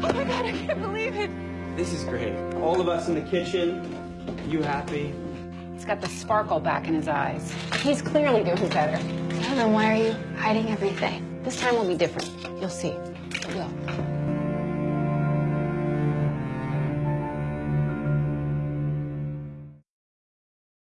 Oh my God, I can't believe it. This is great. All of us in the kitchen. You happy? He's got the sparkle back in his eyes. He's clearly doing better. Well, then why are you hiding everything? This time will be different. You'll see. It will.